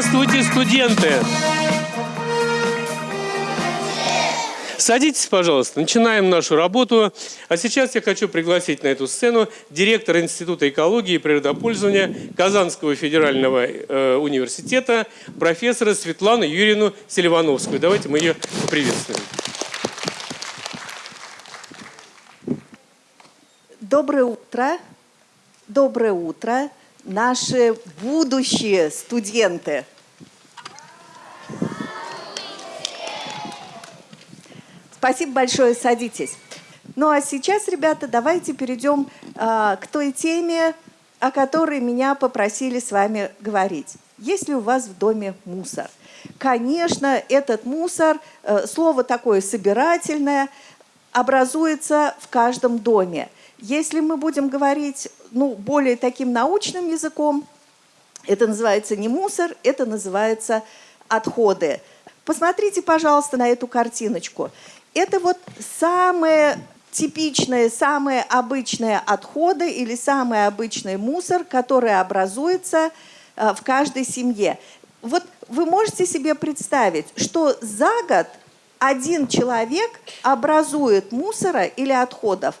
Здравствуйте, студенты! Садитесь, пожалуйста, начинаем нашу работу. А сейчас я хочу пригласить на эту сцену директора Института экологии и природопользования Казанского федерального э, университета, профессора Светлану Юрьевну Селивановскую. Давайте мы ее поприветствуем. Доброе утро. Доброе утро, наши будущие студенты. Спасибо большое, садитесь. Ну а сейчас, ребята, давайте перейдем э, к той теме, о которой меня попросили с вами говорить. Есть ли у вас в доме мусор? Конечно, этот мусор, э, слово такое собирательное, образуется в каждом доме. Если мы будем говорить ну, более таким научным языком, это называется не мусор, это называется отходы. Посмотрите, пожалуйста, на эту картиночку. Это вот самые типичные, самые обычные отходы или самый обычный мусор, который образуется э, в каждой семье. Вот вы можете себе представить, что за год один человек образует мусора или отходов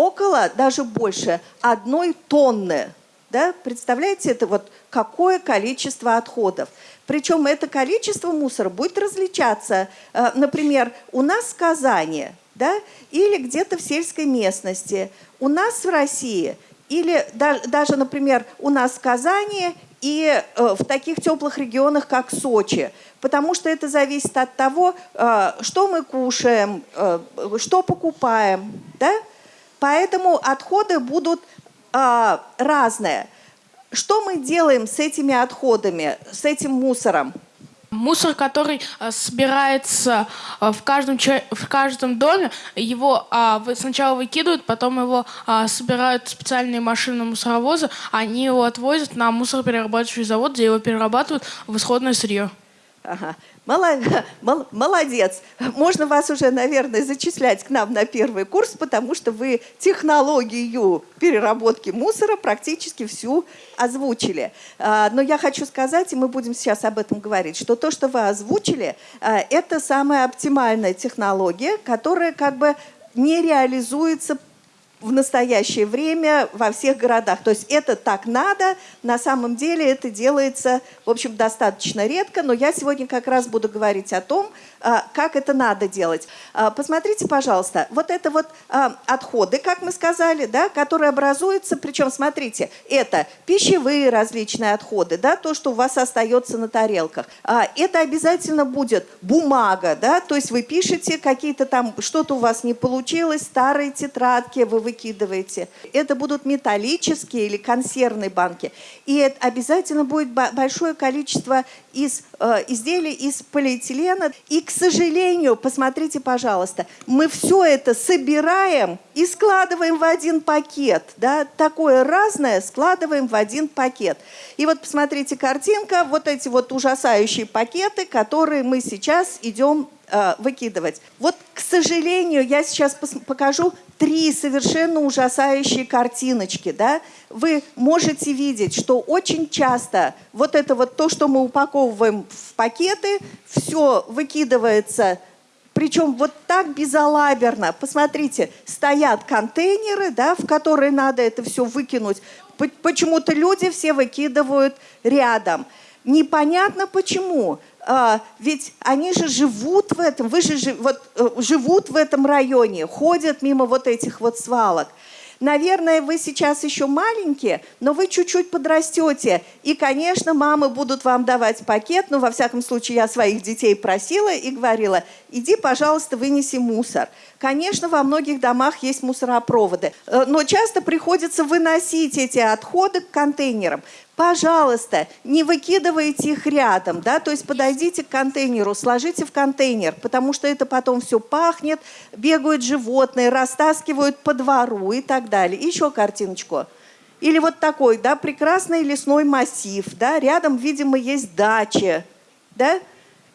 около, даже больше, одной тонны. Да? Представляете, это вот какое количество отходов. Причем это количество мусора будет различаться. Э, например, у нас в Казани да, или где-то в сельской местности, у нас в России, или даже, например, у нас в Казани и э, в таких теплых регионах, как Сочи. Потому что это зависит от того, э, что мы кушаем, что покупаем. Да? Поэтому отходы будут разные. Что мы делаем с этими отходами, с этим мусором? Мусор, который э, собирается э, в каждом, в каждом доме, его а, сначала выкидывают, потом его а, собирают специальные машины мусоровоза, они его отвозят на мусороперерабатывающий завод, где его перерабатывают в исходное сырье. Ага. Молодец. Можно вас уже, наверное, зачислять к нам на первый курс, потому что вы технологию переработки мусора практически всю озвучили. А, но я хочу сказать, и мы будем сейчас об этом говорить, что то, что вы озвучили, а, это самая оптимальная технология, которая как бы не реализуется в настоящее время во всех городах. То есть это так надо, на самом деле это делается, в общем, достаточно редко, но я сегодня как раз буду говорить о том, а, как это надо делать. А, посмотрите, пожалуйста, вот это вот а, отходы, как мы сказали, да, которые образуются, причем, смотрите, это пищевые различные отходы, да, то, что у вас остается на тарелках. Это обязательно будет бумага, да, то есть вы пишете какие-то там, что-то у вас не получилось, старые тетрадки, вы выкидываете. Это будут металлические или консервные банки. И это обязательно будет большое количество из, э, изделий из полиэтилена. И, к сожалению, посмотрите, пожалуйста, мы все это собираем и складываем в один пакет. Да? Такое разное складываем в один пакет. И вот посмотрите картинка, вот эти вот ужасающие пакеты, которые мы сейчас идем э, выкидывать. Вот, к сожалению, я сейчас покажу три совершенно ужасающие картиночки. Да? Вы можете видеть, что очень часто вот это вот то, что мы упаковываем в пакеты, все выкидывается причем вот так безалаберно. Посмотрите, стоят контейнеры, да, в которые надо это все выкинуть. Почему-то люди все выкидывают рядом. Непонятно почему. А, ведь они же живут в этом, вы же вот, э, живут в этом районе, ходят мимо вот этих вот свалок. Наверное, вы сейчас еще маленькие, но вы чуть-чуть подрастете. И, конечно, мамы будут вам давать пакет. Но, во всяком случае, я своих детей просила и говорила, иди, пожалуйста, вынеси мусор. Конечно, во многих домах есть мусоропроводы, э, но часто приходится выносить эти отходы к контейнерам пожалуйста, не выкидывайте их рядом, да, то есть подойдите к контейнеру, сложите в контейнер, потому что это потом все пахнет, бегают животные, растаскивают по двору и так далее. Еще картиночку. Или вот такой, да, прекрасный лесной массив, да, рядом, видимо, есть дача, да,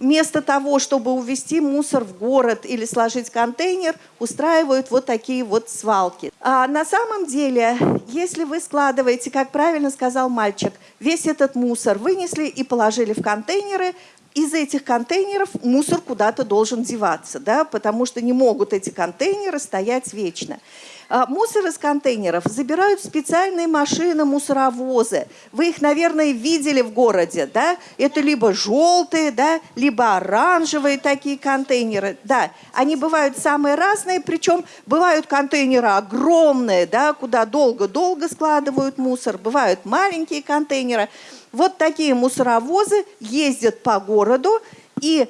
вместо того, чтобы увезти мусор в город или сложить контейнер, устраивают вот такие вот свалки. А на самом деле, если вы складываете, как правильно сказал мальчик, весь этот мусор вынесли и положили в контейнеры, из этих контейнеров мусор куда-то должен деваться, да, потому что не могут эти контейнеры стоять вечно. А, мусор из контейнеров забирают специальные машины, мусоровозы. Вы их, наверное, видели в городе, да? Это либо желтые, да, либо оранжевые такие контейнеры, да. Они бывают самые разные, причем бывают контейнеры огромные, да, куда долго-долго складывают мусор, бывают маленькие контейнеры. Вот такие мусоровозы ездят по городу и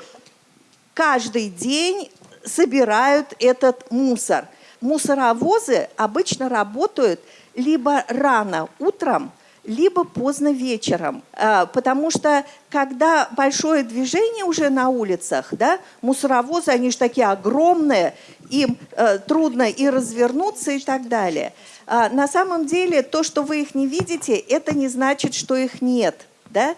каждый день собирают этот мусор. Мусоровозы обычно работают либо рано утром, либо поздно вечером. А, потому что когда большое движение уже на улицах, да, мусоровозы, они же такие огромные, им э, трудно и развернуться и так далее. А, на самом деле то, что вы их не видите, это не значит, что их нет. Да?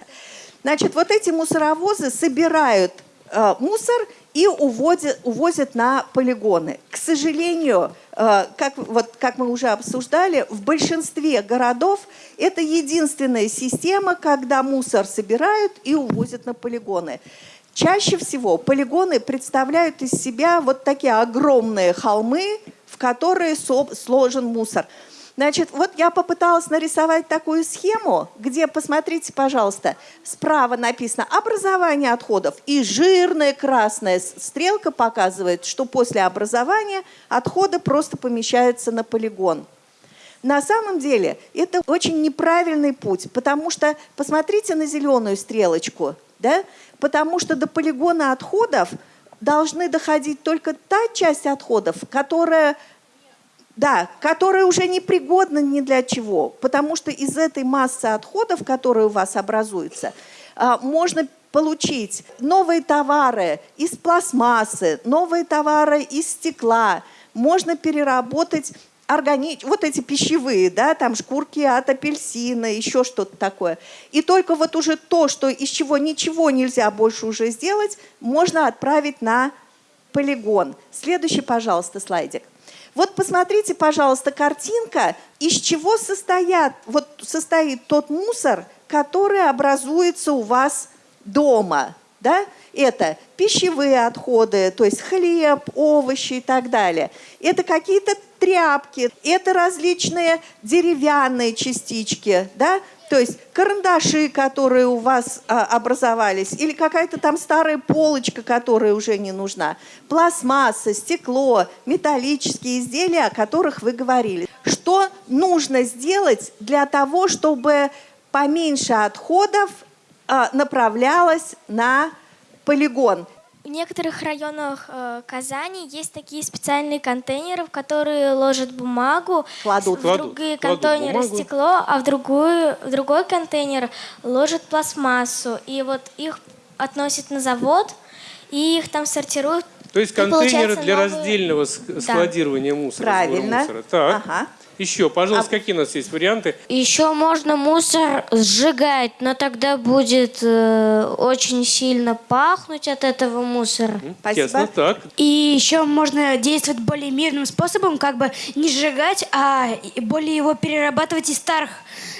Значит, вот эти мусоровозы собирают э, мусор и уводят, увозят на полигоны. К сожалению, э, как, вот, как мы уже обсуждали, в большинстве городов это единственная система, когда мусор собирают и увозят на полигоны. Чаще всего полигоны представляют из себя вот такие огромные холмы, в которые сложен мусор. Значит, вот я попыталась нарисовать такую схему, где, посмотрите, пожалуйста, справа написано «образование отходов», и жирная красная стрелка показывает, что после образования отходы просто помещаются на полигон. На самом деле это очень неправильный путь, потому что посмотрите на зеленую стрелочку, да? потому что до полигона отходов должны доходить только та часть отходов, которая да, которая уже не пригодна ни для чего, потому что из этой массы отходов, которые у вас образуются, а, можно получить новые товары из пластмассы, новые товары из стекла, можно переработать органи... вот эти пищевые, да, там шкурки от апельсина, еще что-то такое. И только вот уже то, что из чего ничего нельзя больше уже сделать, можно отправить на полигон. Следующий, пожалуйста, слайдик. Вот посмотрите, пожалуйста, картинка, из чего состоят, вот состоит тот мусор, который образуется у вас дома. Да? Это пищевые отходы, то есть хлеб, овощи и так далее. Это какие-то тряпки, это различные деревянные частички, да? То есть карандаши, которые у вас а, образовались, или какая-то там старая полочка, которая уже не нужна, пластмасса, стекло, металлические изделия, о которых вы говорили. Что нужно сделать для того, чтобы поменьше отходов а, направлялось на полигон? В некоторых районах э, Казани есть такие специальные контейнеры, в которые ложат бумагу, кладут, в кладут, другие кладут контейнеры бумагу. стекло, а в, другую, в другой контейнер ложат пластмассу. И вот их относят на завод, и их там сортируют. То есть контейнеры для новые- раздельного ск- складирования мусора. сбора Правильно. мусора. Так. Ага. Еще, пожалуйста, А- какие у нас есть варианты? Еще можно мусор сжигать, но тогда будет э, очень сильно пахнуть от этого мусора. Спасибо. Ясно, так. И еще можно действовать более мирным способом, как бы не сжигать, а более его перерабатывать из старых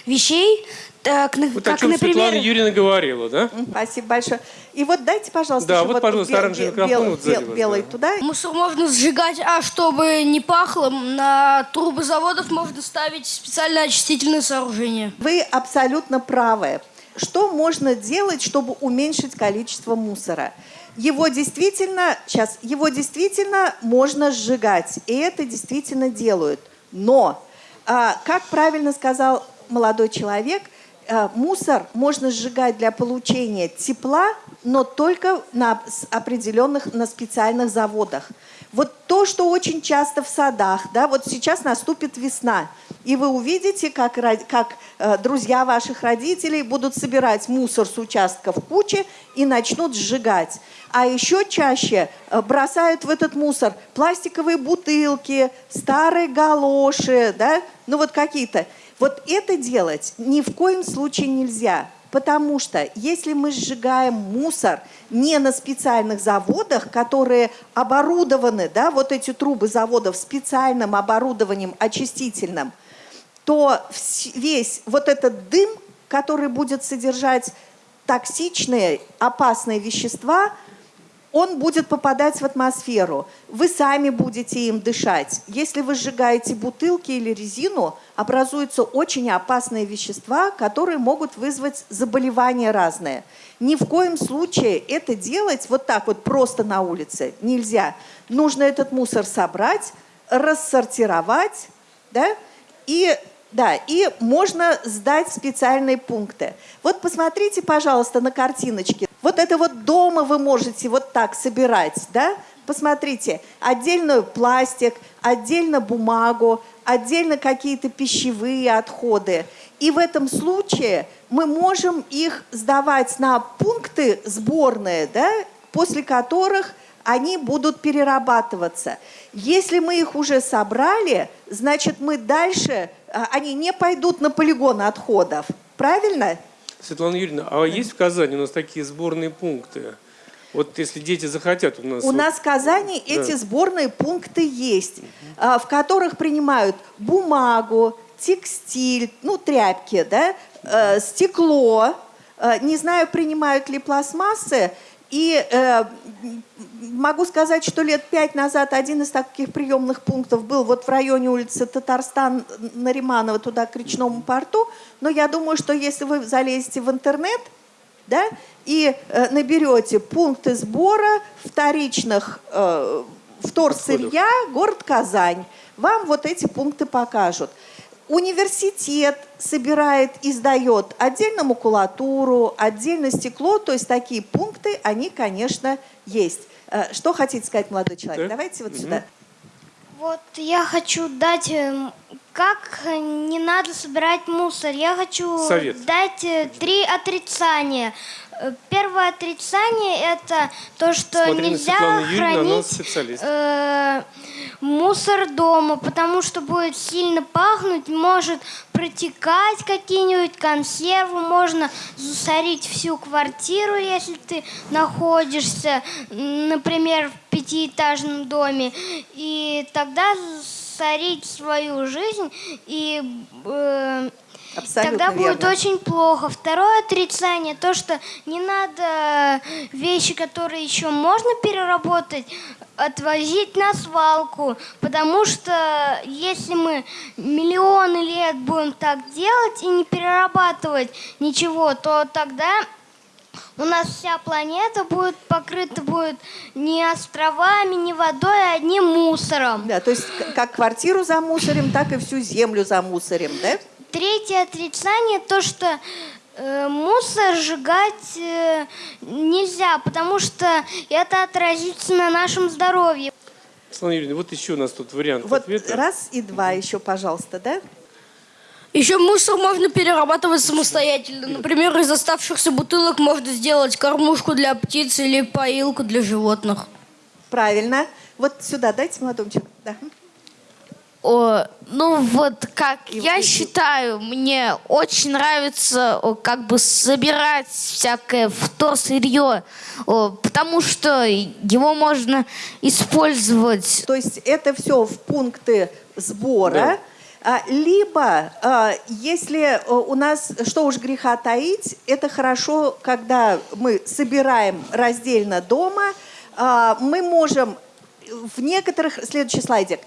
вещей, так, на- Вот о как, чем например... Светлана Юрьевна говорила, да? Спасибо большое. И вот дайте, пожалуйста, Да, еще вот, пожалуйста, бел- оранжевый бел- микрофон вот сзади бел- вас, белый да. туда. Мусор можно сжигать, а чтобы не пахло, на трубы заводов можно ставить специальное очистительное сооружение. Вы абсолютно правы. Что можно делать, чтобы уменьшить количество мусора? Его действительно, сейчас, его действительно можно сжигать, и это действительно делают. Но, а, как правильно сказал молодой человек, мусор можно сжигать для получения тепла, но только на определенных, на специальных заводах. Вот то, что очень часто в садах, да, вот сейчас наступит весна, и вы увидите, как, как э, друзья ваших родителей будут собирать мусор с участков кучи и начнут сжигать. А еще чаще э, бросают в этот мусор пластиковые бутылки, старые галоши, да, ну вот какие-то. Вот это делать ни в коем случае нельзя. Потому что если мы сжигаем мусор не на специальных заводах, которые оборудованы, да, вот эти трубы заводов специальным оборудованием очистительным, то весь вот этот дым, который будет содержать токсичные, опасные вещества, он будет попадать в атмосферу. Вы сами будете им дышать. Если вы сжигаете бутылки или резину, образуются очень опасные вещества, которые могут вызвать заболевания разные. Ни в коем случае это делать вот так вот просто на улице нельзя. Нужно этот мусор собрать, рассортировать, да, и да, и можно сдать специальные пункты. Вот посмотрите, пожалуйста, на картиночке. Вот это вот дома вы можете вот так собирать, да? Посмотрите, отдельно пластик, отдельно бумагу, отдельно какие-то пищевые отходы. И в этом случае мы можем их сдавать на пункты сборные, да, после которых они будут перерабатываться. Если мы их уже собрали, значит мы дальше, а, они не пойдут на полигон отходов. Правильно? Светлана Юрьевна, а есть в Казани у нас такие сборные пункты? Вот если дети захотят у нас... У вот- нас в Казани эти сборные пункты есть, а, в которых принимают бумагу, текстиль, ну, тряпки, да, э, стекло. Э, Не знаю, принимают ли пластмассы. И э, могу сказать, что лет пять назад один из таких приемных пунктов был вот в районе улицы Татарстан Нариманова, туда к речному порту. Но я думаю, что если вы залезете в интернет, да, и э, наберете пункты сбора вторичных э, вторсырья, город Казань, вам вот эти пункты покажут. Университет собирает и сдает отдельно макулатуру, отдельно стекло, то есть такие пункты, они, конечно, есть. Э, Что хотите сказать, молодой человек? Так. Давайте вот Мгм. сюда. Вот я хочу дать, эм, как э, не надо собирать мусор. Я хочу Совет. дать э, три отрицания. Э, Первое отрицание это то, что Смотри на нельзя хранить э, мусор дома, потому что будет сильно пахнуть, может протекать какие-нибудь консервы, можно засорить всю квартиру, если ты находишься, например, в пятиэтажном доме, и тогда засорить свою жизнь и э, Абсолютно Тогда будет верно. очень плохо. Второе отрицание, то, что не надо вещи, которые еще можно переработать, отвозить на свалку, потому что если мы миллионы лет будем так делать и не перерабатывать ничего, то тогда у нас вся планета будет покрыта будет не островами, не водой, а одним мусором. Да, то есть как квартиру замусорим, так и всю землю замусорим, да? Третье отрицание то, что э, мусор сжигать э, нельзя, потому что это отразится на нашем здоровье. Светлана Юрьевна, вот еще у нас тут вариант Вот ответа. раз и два еще, пожалуйста, да? Еще мусор можно перерабатывать самостоятельно. Например, из оставшихся бутылок можно сделать кормушку для птиц или поилку для животных. Правильно. Вот сюда дайте молодому человеку. Да. О, ну вот как И я эти- считаю, мне очень нравится о, как бы собирать всякое вторсырье, о, потому что его можно использовать. То есть это все в пункты сбора. А, Либо, а, если у нас, что уж греха таить, это хорошо, когда мы собираем раздельно дома, а, мы можем в некоторых, следующий слайдик,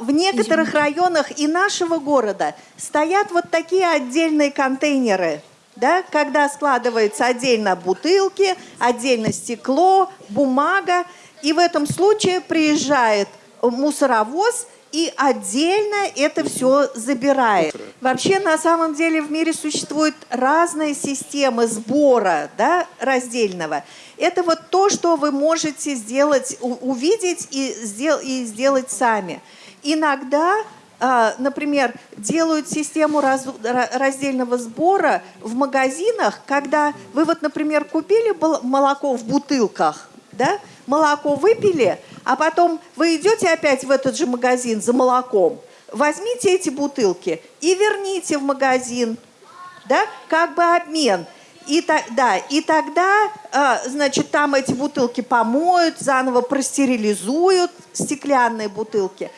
в некоторых районах и нашего города стоят вот такие отдельные контейнеры, да, когда складываются отдельно бутылки, отдельно стекло, бумага, и в этом случае приезжает мусоровоз и отдельно это все забирает. Вообще, на самом деле, в мире существуют разные системы сбора да, раздельного. Это вот то, что вы можете сделать, увидеть и, сдел- и сделать сами. Иногда, а, например, делают систему раз- ра- раздельного сбора в магазинах, когда вы вот, например, купили молоко в бутылках, да, молоко выпили, а потом вы идете опять в этот же магазин за молоком, возьмите эти бутылки и верните в магазин, да, как бы обмен. И, да, и тогда, э, значит, там эти бутылки помоют, заново простерилизуют стеклянные бутылки.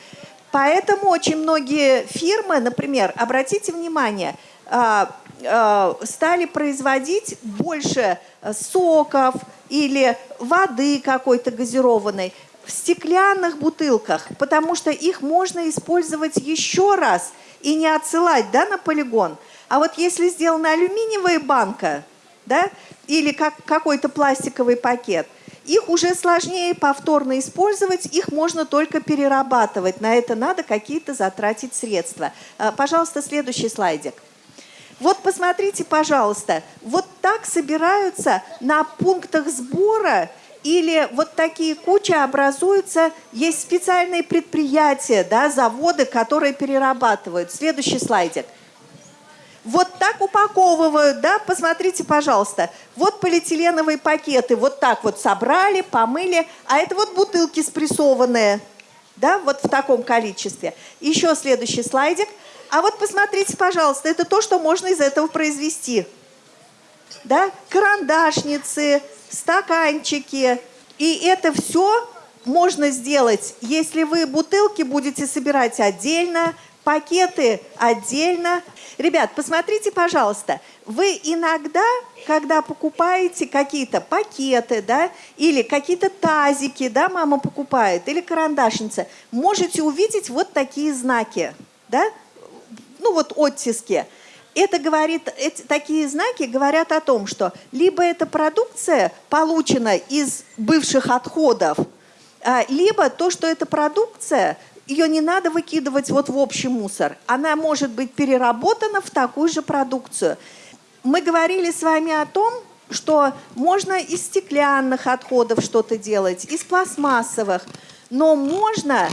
Поэтому очень многие фирмы, например, обратите внимание, э, э, стали производить больше э, соков или воды какой-то газированной в стеклянных бутылках, потому что их можно использовать еще раз и не отсылать да, на полигон. А вот если сделана алюминиевая банка, да, или как, какой-то пластиковый пакет, их уже сложнее повторно использовать, их можно только перерабатывать. На это надо какие-то затратить средства. А, Пожалуйста, следующий слайдик. Вот посмотрите, пожалуйста, вот так собираются на пунктах сбора или вот такие кучи образуются, есть специальные предприятия, да, заводы, которые перерабатывают. Следующий слайдик. Вот так упаковывают, да, посмотрите, пожалуйста. Вот полиэтиленовые пакеты, вот так вот собрали, помыли, а это вот бутылки спрессованные, да, вот в таком количестве. Еще следующий слайдик. А вот посмотрите, пожалуйста, это то, что можно из этого произвести. Да, карандашницы, стаканчики. И это все можно сделать, если вы бутылки будете собирать отдельно, пакеты отдельно. Ребят, посмотрите, пожалуйста, вы иногда, когда покупаете какие-то пакеты, да, или какие-то тазики, да, мама покупает, или карандашница, можете увидеть вот такие знаки, да, ну вот оттиски. Это говорит, эти, такие знаки говорят о том, что либо эта продукция получена из бывших отходов, а, либо то, что эта продукция, ее не надо выкидывать вот в общий мусор. Она может быть переработана в такую же продукцию. Мы говорили с вами о том, что можно из стеклянных отходов что-то делать, из пластмассовых, но можно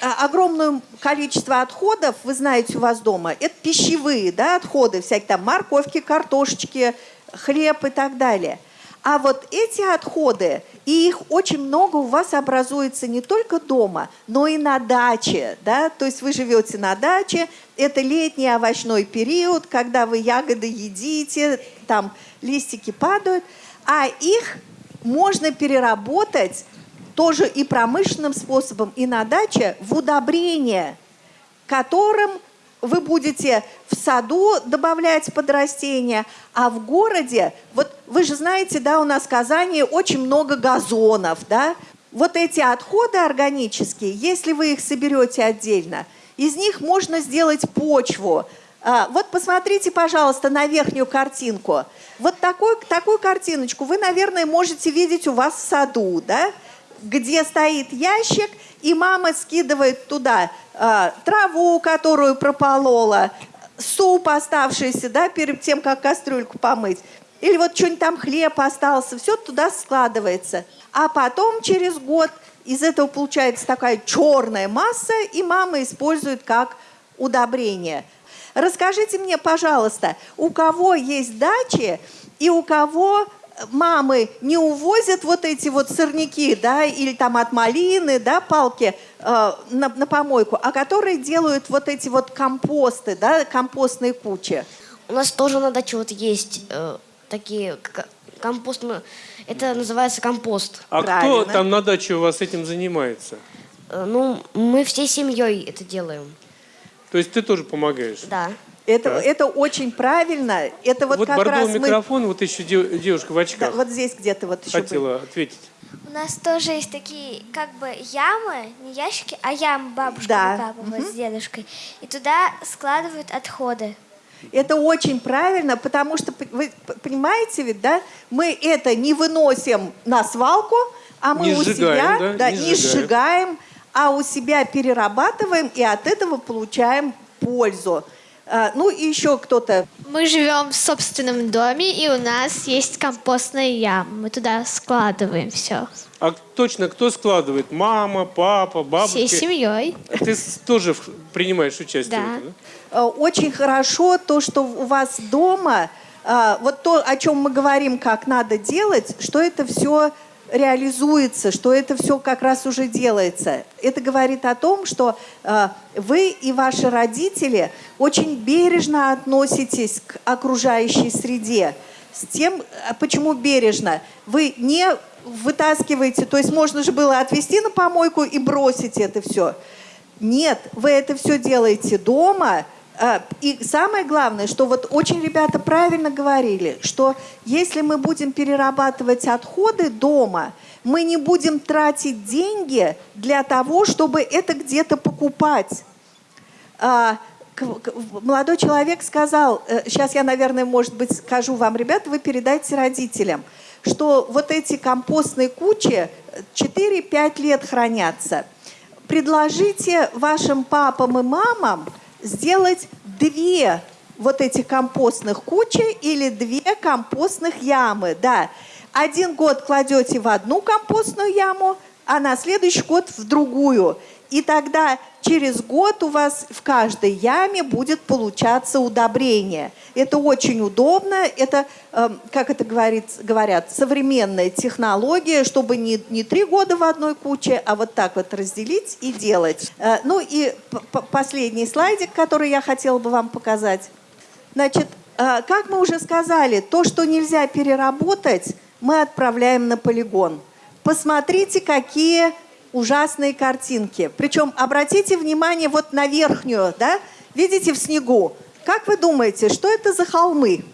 а, огромное количество отходов, вы знаете, у вас дома, это пищевые да, отходы, всякие там морковки, картошечки, хлеб и так далее. А вот эти отходы, и их очень много у вас образуется не только дома, но и на даче. Да? То есть вы живете на даче, это летний овощной период, когда вы ягоды едите, там листики падают, а их можно переработать тоже и промышленным способом, и на даче в удобрение, которым вы будете в саду добавлять под растения, а в городе, вот вы же знаете, да, у нас в Казани очень много газонов, да, вот эти отходы органические, если вы их соберете отдельно, из них можно сделать почву. А, вот посмотрите, пожалуйста, на верхнюю картинку. Вот такую, такую картиночку вы, наверное, можете видеть у вас в саду, да? где стоит ящик, и мама скидывает туда э, траву, которую прополола, суп оставшийся, да, перед тем, как кастрюльку помыть. Или вот что-нибудь там хлеб остался, все туда складывается. А потом через год из этого получается такая черная масса, и мама использует как удобрение. Расскажите мне, пожалуйста, у кого есть дачи и у кого мамы не увозят вот эти вот сорняки, да, или там от малины, да, палки э, на, на помойку, а которые делают вот эти вот компосты, да, компостные кучи. У нас тоже на даче вот есть э, такие компост. Это называется компост. А Правильно. кто там на даче у вас этим занимается? Э, ну, мы всей семьей это делаем. То есть ты тоже помогаешь? Да. Это, Так. это очень правильно. Это вот, Вот, как раз мы... микрофон, вот еще де- девушка в Да, очках вот здесь где-то вот еще... хотела ответить. У нас тоже есть такие как бы ямы, не ящики, а ямы бабушка Да. выкапывает с дедушкой. И туда складывают отходы. Это очень правильно, потому что, вы понимаете ведь, да, мы это не выносим на свалку, а мы Не у сжигаем, себя да, не не сжигаем. сжигаем, а у себя перерабатываем и от этого получаем пользу. А, ну и еще кто-то. Мы живем в собственном доме, и у нас есть компостная яма. Мы туда складываем все. А точно кто складывает? Мама, папа, бабушка? Всей семьей. Ты тоже принимаешь участие Да. в этом, да? Э, Очень хорошо то, что у вас дома, э, вот то, о чем мы говорим, как надо делать, что это все реализуется, что это все как раз уже делается. Это говорит о том, что э, вы и ваши родители очень бережно относитесь к окружающей среде. с тем, а почему бережно. Вы не вытаскиваете, то есть можно же было отвезти на помойку и бросить это все. Нет, вы это все делаете дома, и самое главное, что вот очень ребята правильно говорили, что если мы будем перерабатывать отходы дома, мы не будем тратить деньги для того, чтобы это где-то покупать. А, молодой человек сказал, сейчас э, я, наверное, может быть, скажу вам, ребята, вы передайте родителям, что вот эти компостные кучи 4-5 лет хранятся. Предложите вашим папам и мамам сделать две вот этих компостных кучи или две компостных ямы. Да. Один год кладете в одну компостную яму, а на следующий год в другую. И тогда через год у вас в каждой яме будет получаться удобрение. Это очень удобно, это, э, как это говорит, говорят, современная технология, чтобы не, не три года в одной куче, а вот так вот разделить и делать. Э, ну и последний слайдик, который я хотела бы вам показать. Значит, э, как мы уже сказали, то, что нельзя переработать, мы отправляем на полигон. Посмотрите, какие ужасные картинки. Причем обратите внимание вот на верхнюю, да? Видите в снегу? Как вы думаете, что это за холмы?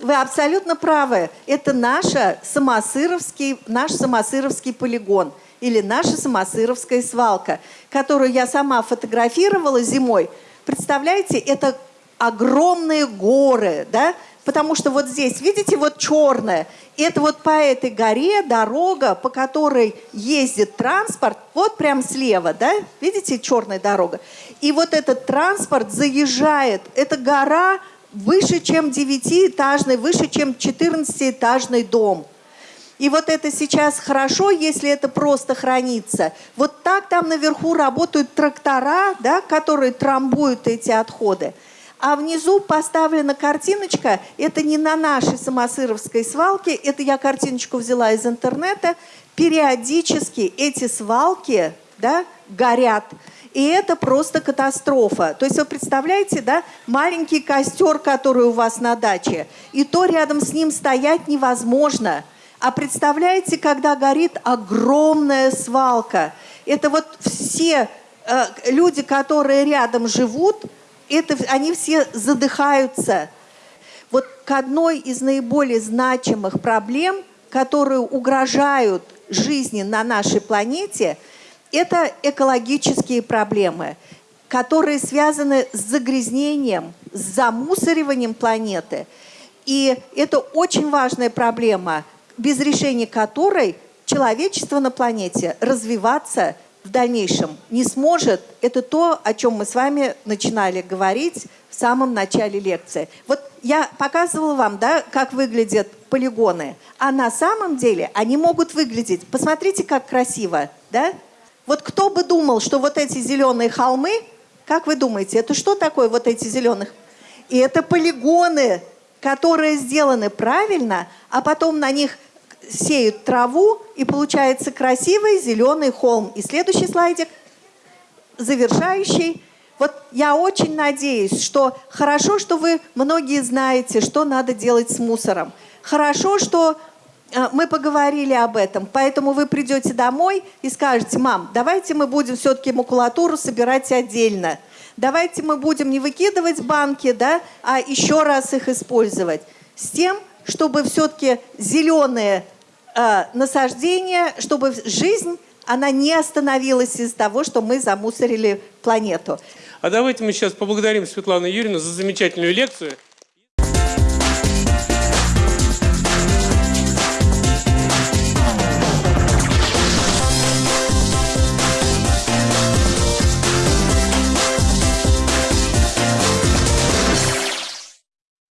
Вы абсолютно правы. Это наша самосыровский, наш самосыровский полигон или наша самосыровская свалка, которую я сама фотографировала зимой. Представляете, это огромные горы, да? Потому что вот здесь, видите, вот черное, это вот по этой горе дорога, по которой ездит транспорт, вот прям слева, да, видите, черная дорога. И вот этот транспорт заезжает, эта гора выше, чем девятиэтажный, выше, чем 14-этажный дом. И вот это сейчас хорошо, если это просто хранится. Вот так там наверху работают трактора, да, которые трамбуют эти отходы. А внизу поставлена картиночка, это не на нашей самосыровской свалке, это я картиночку взяла из интернета. Периодически эти свалки да, горят. И это просто катастрофа. То есть вы представляете, да, маленький костер, который у вас на даче, и то рядом с ним стоять невозможно. А представляете, когда горит огромная свалка. Это вот все э, люди, которые рядом живут, это, они все задыхаются. Вот к одной из наиболее значимых проблем, которые угрожают жизни на нашей планете, это экологические проблемы, которые связаны с загрязнением, с замусориванием планеты. И это очень важная проблема, без решения которой человечество на планете развиваться в дальнейшем не сможет, это то, о чем мы с вами начинали говорить в самом начале лекции. Вот я показывала вам, да, как выглядят полигоны, а на самом деле они могут выглядеть, посмотрите, как красиво, да? Вот кто бы думал, что вот эти зеленые холмы, как вы думаете, это что такое вот эти зеленых? И это полигоны, которые сделаны правильно, а потом на них сеют траву, и получается красивый зеленый холм. И следующий слайдик, завершающий. Вот я очень надеюсь, что хорошо, что вы многие знаете, что надо делать с мусором. Хорошо, что э, мы поговорили об этом, поэтому вы придете домой и скажете, мам, давайте мы будем все-таки макулатуру собирать отдельно. Давайте мы будем не выкидывать банки, да, а еще раз их использовать. С тем, чтобы все-таки зеленые э, насаждения, чтобы жизнь она не остановилась из-за того, что мы замусорили планету. А давайте мы сейчас поблагодарим Светлану Юрьевну за замечательную лекцию.